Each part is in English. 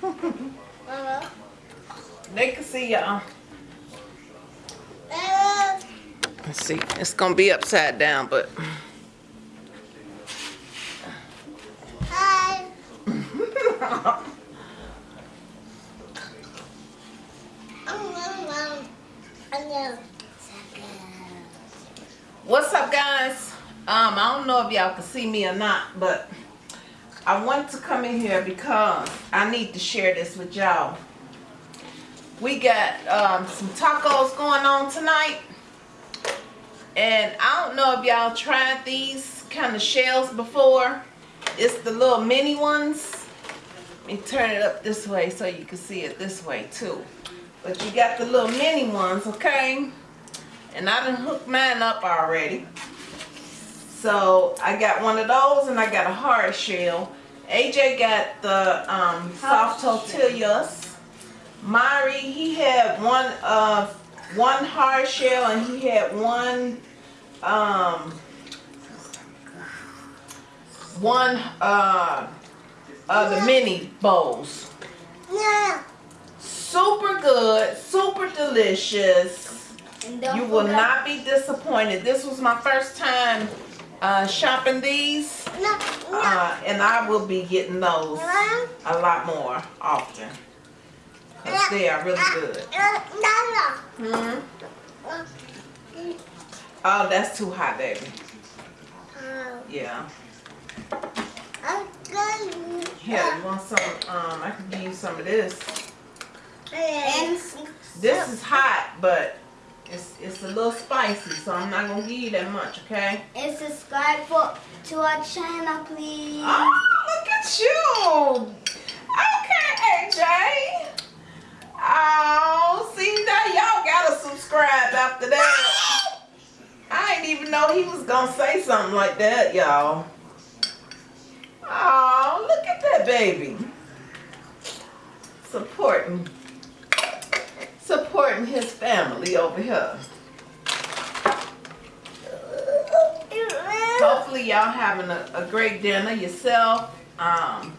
Hello? Hello? They can see y'all. Uh. Let's see. It's gonna be upside down, but Hi. Um, um, um, What's up, guys? Um, I don't know if y'all can see me or not, but I wanted to come in here because I need to share this with y'all. We got um, some tacos going on tonight. And I don't know if y'all tried these kind of shells before. It's the little mini ones. Let me turn it up this way so you can see it this way too. But you got the little mini ones, okay? And I done hooked mine up already. So I got one of those and I got a hard shell. AJ got the um, soft tortillas. Mari, he had one uh one hard shell and he had one um one uh of the mini bowls. Yeah. Super good, super delicious. You will not be disappointed. This was my first time uh, shopping these, No, no. uh, and I will be getting those a lot more often. Cause they are really good. Uh, no, Hmm? Uh, Oh, that's too hot, baby. uh, Yeah. you want some? Um, I can give you some of this. This is hot, but it's a little spicy, so I'm not gonna give you that much, okay? and subscribe for to our channel, please. Oh, look at you! Okay, AJ. Oh, see now y'all gotta subscribe after that. I didn't even know he was gonna say something like that, y'all. Oh, look at that baby. Supporting supporting his family over here. Hopefully y'all having a, a great dinner yourself, um,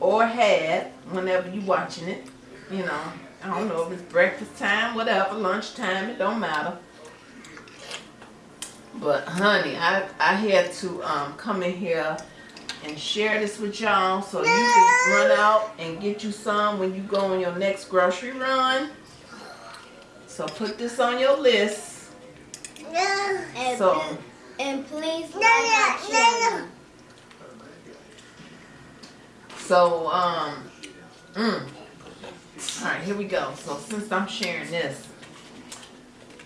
or had whenever you watching it. You know, I don't know if it's breakfast time, whatever, lunch time, it don't matter. But honey, I I had to um, come in here and share this with y'all so you can run out and get you some when you go on your next grocery run. So put this on your list. So- and please like our channel. So, um, mm. All right, here we go. So since I'm sharing this,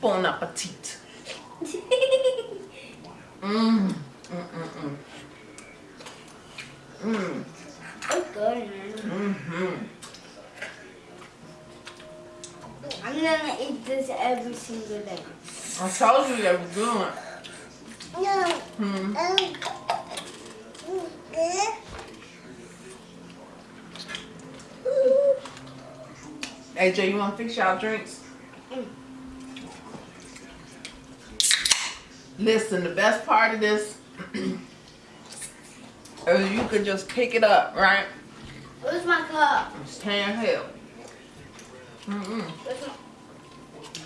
bon appetit. Mmm, mm, mm, mm. Mmm, It's good, man. mm-hmm. I'm gonna eat this every single day. I told you they were good. No. Hmm. AJ, you want to fix y'all drinks? Mm. Listen, the best part of this is you could just pick it up, right? Where's my cup? It's handheld. Mm-mm.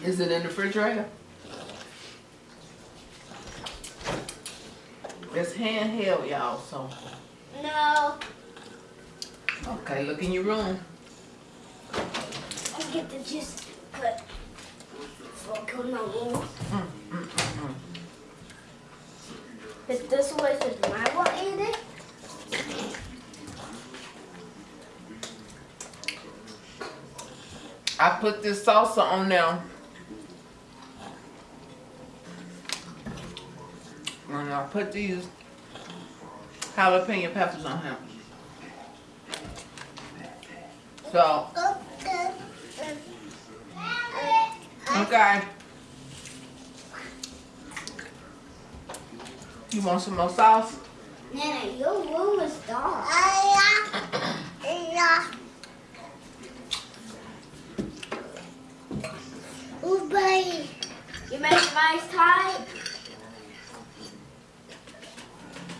Is it in the refrigerator? It's handheld, y'all, so. No. Okay, look in your room. Let's get the juice cut. Before I go my room. Mm, mm, mm. Is this way says my will eat it? I put this salsa on there. Put these jalapeno peppers on him. So, okay. You want some more sauce? Nana, your room is dark. You make rice tight?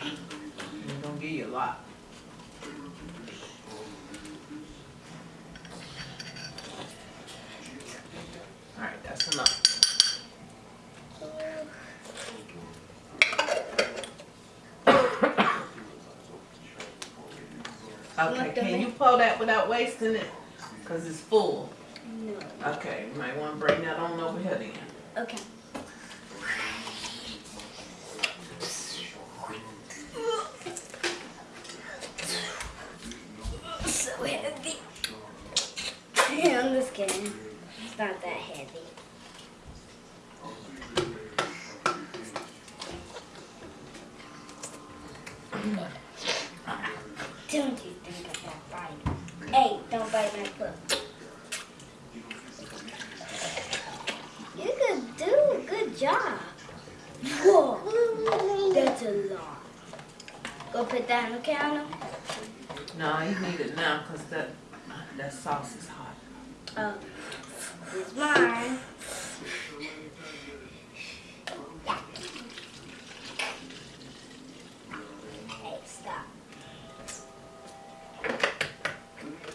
I'm gonna give you a lot. Okay, can you pull that without wasting it? Cause it's full. No. Okay, you might wanna bring that on over here then. Okay. So heavy. I'm just kidding. It's not that heavy. Don't you think of that bite? Hey, don't bite my foot. You could do a good job. Whoa, that's a lot. Go put that on the counter. No, you need it now, cause that, that sauce is hot. Oh, it's mine.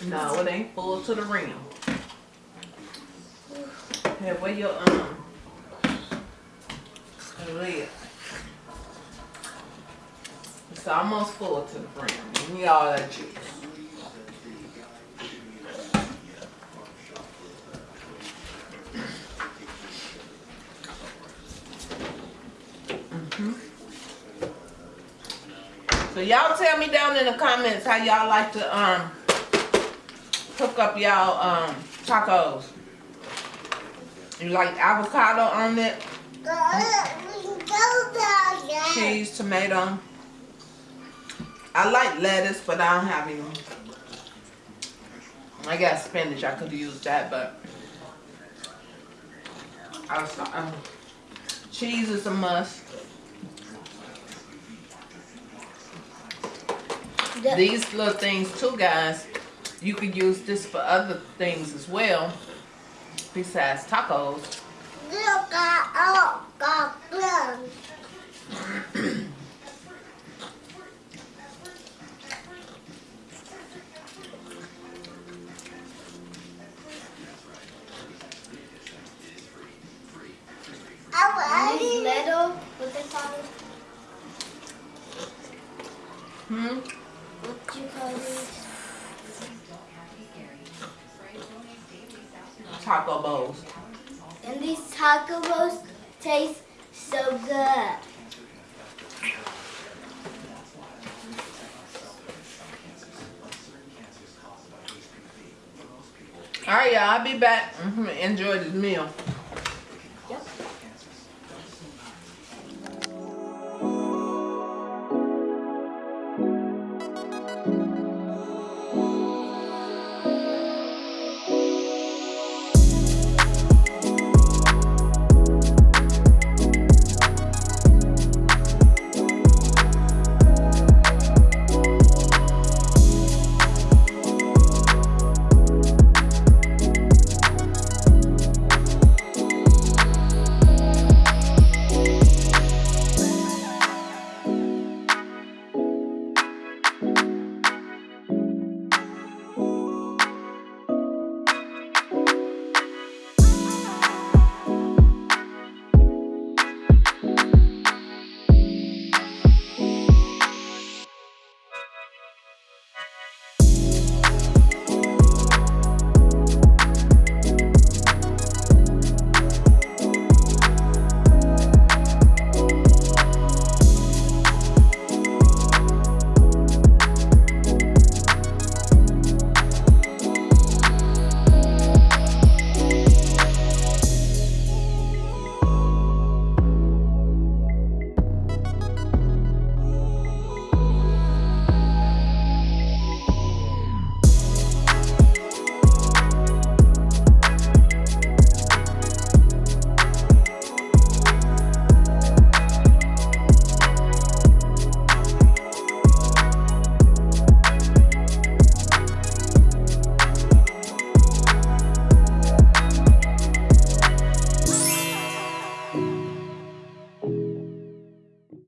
No, it ain't full to the rim. Hey, where your, um, lid? It's almost full to the rim. Give me all that juice. Mhm. So y'all tell me down in the comments how y'all like to um cook up y'all um tacos. You like avocado on it, cheese, tomato. I like lettuce, but I don't have any. I got spinach. I could use that, but I was um, cheese is a must. The- These little things too, guys, you could use this for other things as well, besides tacos. These little, what they call it? Hmm? You call these? Taco bowls. And these taco bowls taste so good. All right, y'all. I'll be back. hmm Enjoy this meal.